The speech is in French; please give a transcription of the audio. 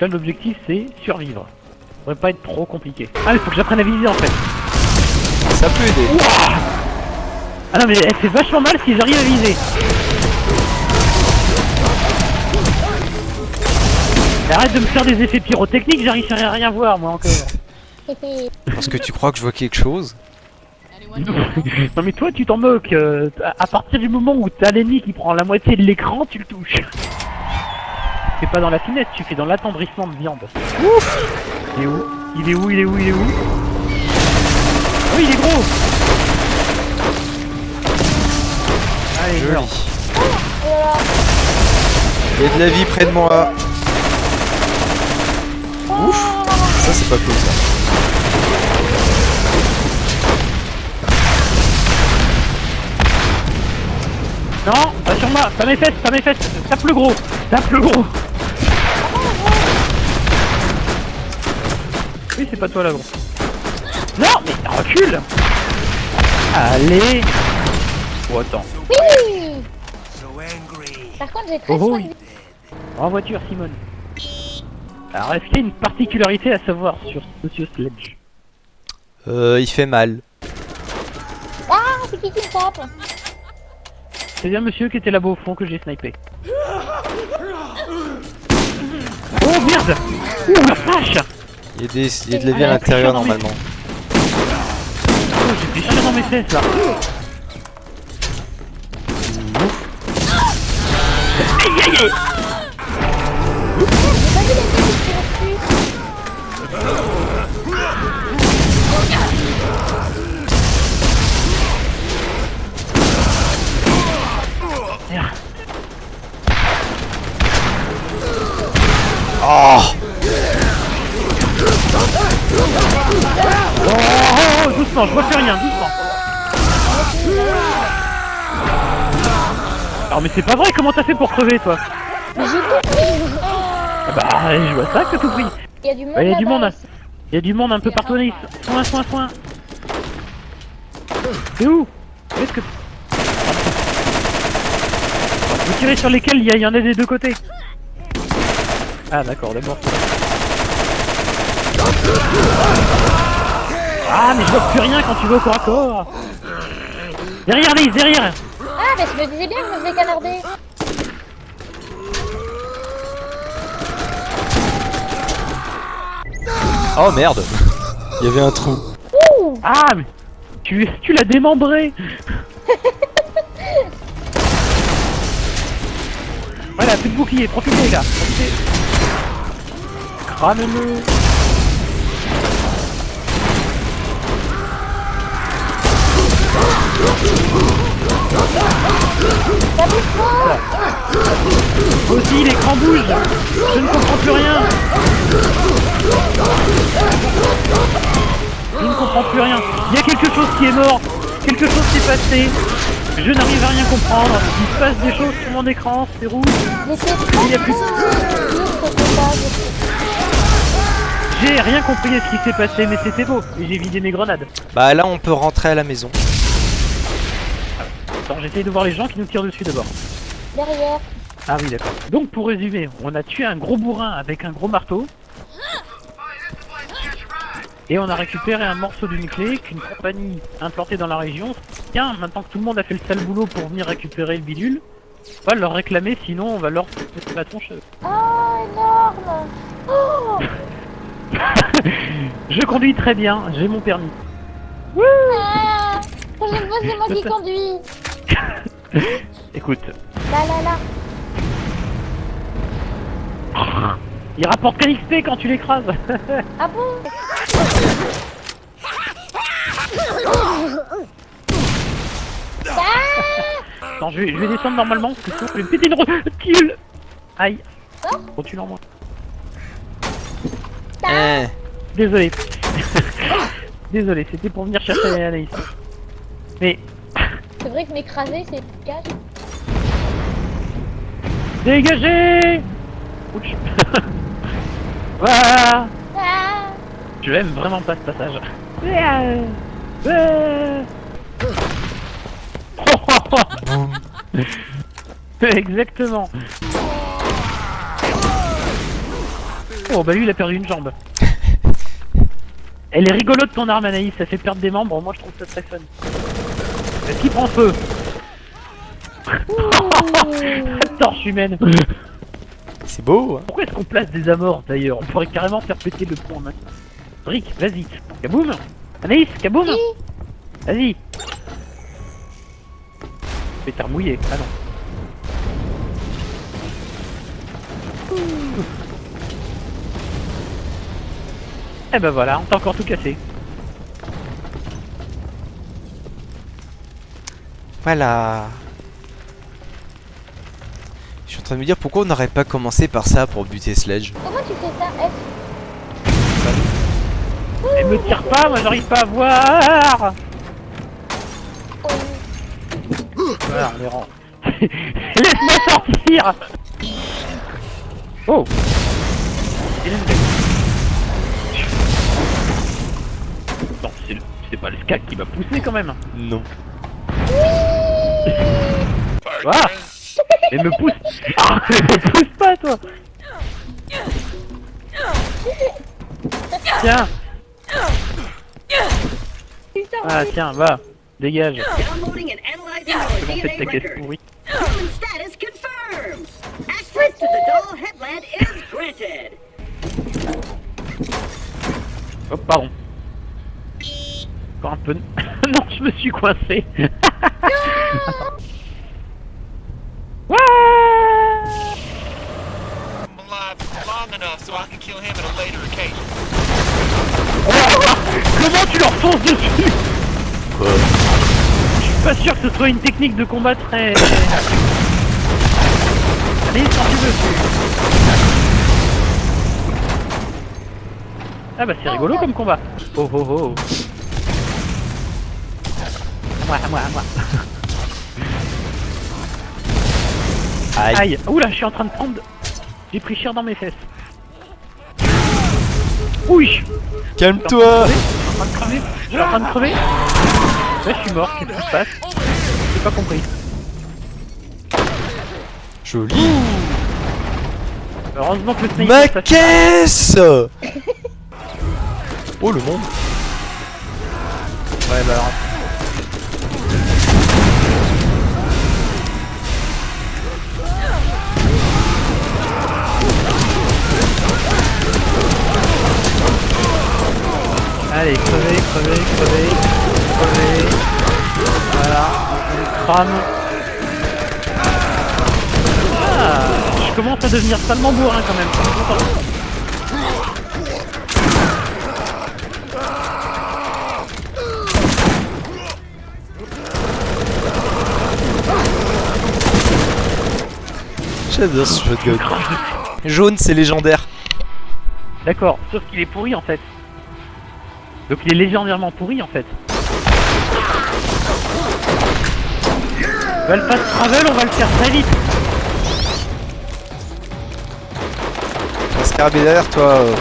Là, l'objectif, c'est survivre. Ça devrait pas être trop compliqué. Ah, mais faut que j'apprenne à viser, en fait. Ça peut aider. Ah non, mais elle fait vachement mal si j'arrive à viser. Arrête de me faire des effets pyrotechniques, j'arrive à rien voir, moi, encore. Parce que tu crois que je vois quelque chose? Non mais toi tu t'en moques, euh, à partir du moment où t'as l'ennemi qui prend la moitié de l'écran, tu le touches. C'est pas dans la finesse, tu fais dans l'attendrissement de viande. Il est où Il est où Il est où Il est où Ah oui il est gros Allez. Joli. Il y a de la vie près de moi. Ouf. Ça c'est pas cool ça. Non, pas sur moi, pas mes fesses, pas mes fesses, tape le gros, tape le gros Oui c'est pas toi là gros. Non mais recule Allez Oh attends. Oui Par contre, j'ai 13 Oh, oui. En voiture, Simone. Alors, est-ce qu'il y a une particularité à savoir sur Monsieur Sledge Euh, il fait mal. Ah, c'est qui qui me tape C'est bien monsieur qui était là-bas au fond que j'ai snipé. Oh merde Ouh la vache Il y a, des, il y a de la vie à l'intérieur normalement. Oh, j'ai chier dans mes fesses là Aïe aïe aïe doucement, je plus rien, doucement Alors mais c'est pas vrai, comment t'as fait pour crever toi Mais j'ai tout pris Ah Bah je vois ça que tout pris Il y a du monde Ouais, il y a du monde. aussi. Il y a du monde un peu partout. Nice. Soin, soin, soin. C'est où? Est-ce que... Vous tirez sur lesquels il y, y en a des deux côtés. Ah d'accord, d'abord. Ah mais je vois plus rien quand tu vas au corps à corps. Derrière Lise, derrière Ah, mais je me disais bien que je me faisais canarder. Oh merde Il y avait un trou. Ah mais tu, tu l'as démembré Voilà, plus de bouclier, profitez là profitez. Crame-le Aussi, l'écran bouge Je ne comprends plus rien. Je ne comprends plus rien. Il y a quelque chose qui est mort. Quelque chose s'est passé. Je n'arrive à rien comprendre. Il se passe des choses sur mon écran, c'est rouge. Il y a plus-. J'ai rien compris à ce qui s'est passé, mais c'était beau. Et j'ai vidé mes grenades. Bah là on peut rentrer à la maison. Attends, j'essaye de voir les gens qui nous tirent dessus d'abord Derrière. Ah oui, d'accord. Donc pour résumer, on a tué un gros bourrin avec un gros marteau. Et on a récupéré un morceau d'une clé qu'une compagnie implantée dans la région. Tiens, maintenant que tout le monde a fait le sale boulot pour venir récupérer le bidule, on va leur réclamer, sinon on va leur mettre la tronche. Oh, énorme Oh Je conduis très bien, j'ai mon permis. ah, c'est moi qui conduis. Écoute, Là, là, là. il rapporte qu'un XP quand tu l'écrases. Ah bon? Ah Attends, je vais, je vais descendre normalement, parce que sinon je vais me péter une rotule. Aïe. Rotule en moins. Eh. Désolé. Désolé, c'était pour venir chercher Anaïs. Mais C'est vrai que m'écraser, c'est efficace. dégagez Ouch. Voilà Ah Je l'aime vraiment pas ce passage. Euh, euh. Exactement. Oh bah lui il a perdu une jambe. Elle est rigolote ton arme Anaïs, ça fait perdre des membres, moi je trouve ça très fun. Est-ce qu'il prend feu Torche humaine. C'est beau, hein. Pourquoi est-ce qu'on place des amorts d'ailleurs On pourrait carrément faire péter le pont maintenant. Rick, vas-y. Kaboum Anaïs, kaboum Vas-y. Pétard mouillé, ah non. Eh ben voilà, on t'a encore tout cassé. Voilà. Je suis en train de me dire pourquoi on n'aurait pas commencé par ça pour buter Sledge. Comment tu fais ça F? Elle me tire pas, moi j'arrive pas à voir Voilà, on les rend. Laisse-moi sortir Oh Non, c'est le- c'est pas le skac qui m'a poussé quand même Non. Ah Elle me pousse Ah, me pousse pas toi Tiens Ah tiens, va Dégage your faites ta caisse pourrie. Hop, pardon. Encore un peu. non, je me suis coincé. Comment tu leur fonces dessus Je suis pas sûr que ce soit une technique de combat très... Allez, tu dessus. Ah bah c'est rigolo comme combat. Oh oh oh. À moi, à moi, à moi. Aïe. Aïe. Oula, je suis en train de prendre... J'ai pris cher dans mes fesses. Oui Calme-toi. Je suis en train de crever. Je suis en train de crever. Là, je suis mort, qu'est-ce qui se passe? J'ai pas compris. Joli. Heureusement que le sniper... Ma caisse Oh le monde. Ouais, bah alors... commence à devenir salement bourrin quand même. J'adore ce shotgun. Jaune, c'est légendaire. D'accord, sauf qu'il est pourri en fait. Donc il est légendairement pourri en fait. On va le fast travel, on va le faire très vite. Scarabée derrière toi. euh.